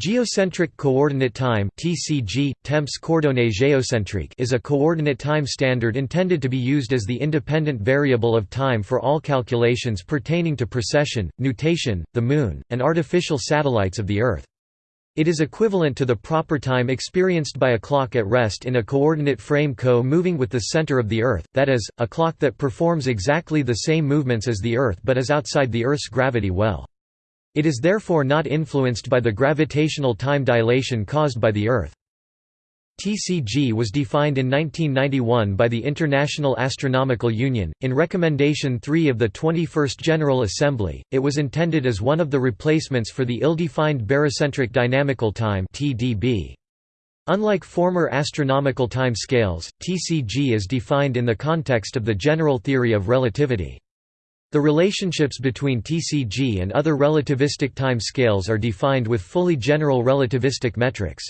Geocentric Coordinate Time (TCG, Temps coordonnées géocentriques) is a coordinate time standard intended to be used as the independent variable of time for all calculations pertaining to precession, nutation, the Moon, and artificial satellites of the Earth. It is equivalent to the proper time experienced by a clock at rest in a coordinate frame co-moving with the center of the Earth, that is, a clock that performs exactly the same movements as the Earth but is outside the Earth's gravity well. It is therefore not influenced by the gravitational time dilation caused by the Earth. TCG was defined in 1991 by the International Astronomical Union. In Recommendation 3 of the 21st General Assembly, it was intended as one of the replacements for the ill-defined barycentric dynamical time. Unlike former astronomical time scales, TCG is defined in the context of the general theory of relativity. The relationships between TCG and other relativistic time scales are defined with fully general relativistic metrics.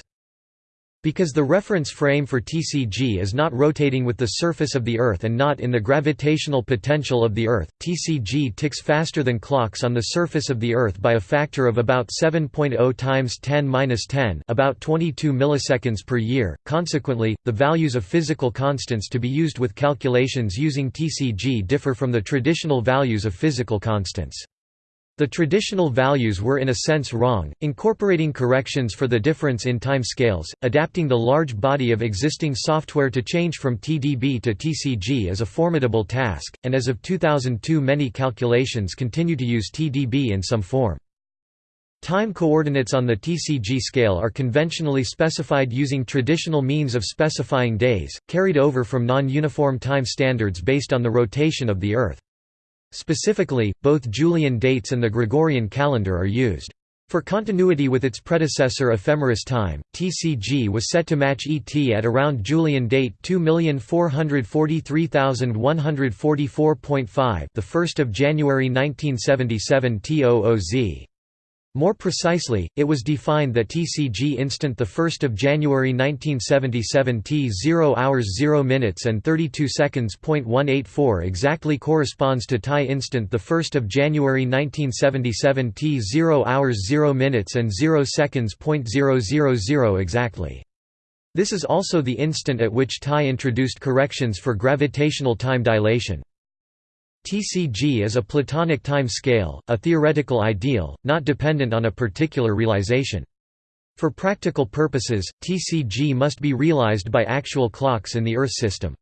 Because the reference frame for TCG is not rotating with the surface of the Earth and not in the gravitational potential of the Earth, TCG ticks faster than clocks on the surface of the Earth by a factor of about 7.0 times 10^-10, about 22 milliseconds per year. Consequently, the values of physical constants to be used with calculations using TCG differ from the traditional values of physical constants. The traditional values were in a sense wrong, incorporating corrections for the difference in time scales, adapting the large body of existing software to change from TDB to TCG is a formidable task, and as of 2002 many calculations continue to use TDB in some form. Time coordinates on the TCG scale are conventionally specified using traditional means of specifying days, carried over from non-uniform time standards based on the rotation of the Earth. Specifically, both Julian dates and the Gregorian calendar are used. For continuity with its predecessor ephemeris time, TCG was set to match ET at around Julian date 2443144.5, the 1st of January 1977 TOOZ. More precisely, it was defined that TCG instant 1 January 1977 T 0 hours 0 minutes and 32 seconds. 184 exactly corresponds to TAI instant 1 January 1977 T 0 hours 0 minutes and 0 seconds. 000 exactly. This is also the instant at which TAI introduced corrections for gravitational time dilation. TCG is a Platonic time scale, a theoretical ideal, not dependent on a particular realization. For practical purposes, TCG must be realized by actual clocks in the Earth system.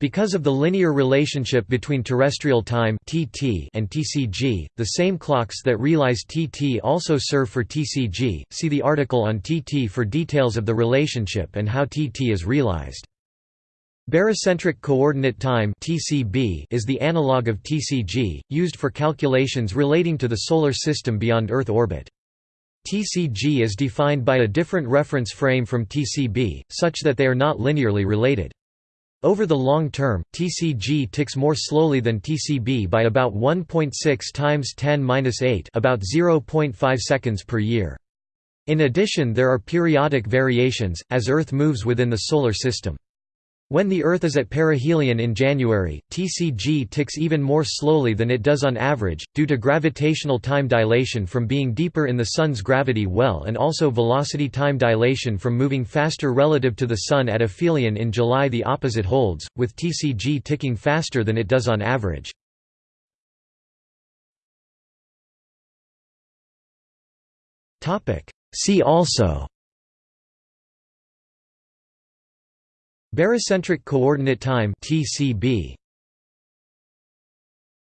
Because of the linear relationship between terrestrial time (TT) and TCG, the same clocks that realize TT also serve for TCG. See the article on TT for details of the relationship and how TT is realized. Barycentric coordinate time (TCB) is the analog of TCG, used for calculations relating to the solar system beyond Earth orbit. TCG is defined by a different reference frame from TCB, such that they are not linearly related. Over the long term, TCG ticks more slowly than TCB by about 1.6 times 10^-8, about 0.5 seconds per year. In addition there are periodic variations, as Earth moves within the Solar System. When the Earth is at perihelion in January, TCG ticks even more slowly than it does on average, due to gravitational time dilation from being deeper in the Sun's gravity well and also velocity time dilation from moving faster relative to the Sun at aphelion in July the opposite holds, with TCG ticking faster than it does on average. See also Barycentric coordinate time TCB